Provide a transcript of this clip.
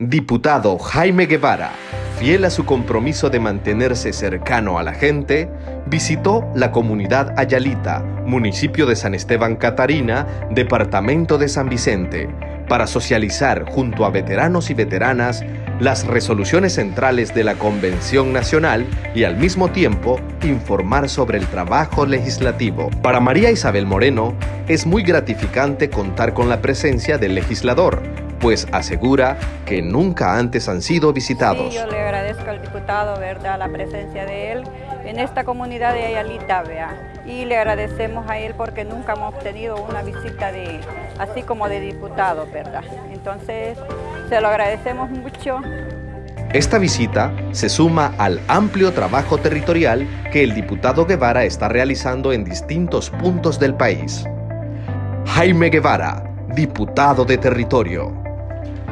Diputado Jaime Guevara, fiel a su compromiso de mantenerse cercano a la gente, visitó la comunidad Ayalita, municipio de San Esteban Catarina, departamento de San Vicente, para socializar junto a veteranos y veteranas las resoluciones centrales de la Convención Nacional y al mismo tiempo informar sobre el trabajo legislativo. Para María Isabel Moreno es muy gratificante contar con la presencia del legislador, pues asegura que nunca antes han sido visitados. Sí, yo le agradezco al diputado, ¿verdad?, la presencia de él en esta comunidad de Ayalita, vea. Y le agradecemos a él porque nunca hemos tenido una visita de así como de diputado, ¿verdad? Entonces, se lo agradecemos mucho. Esta visita se suma al amplio trabajo territorial que el diputado Guevara está realizando en distintos puntos del país. Jaime Guevara, diputado de territorio.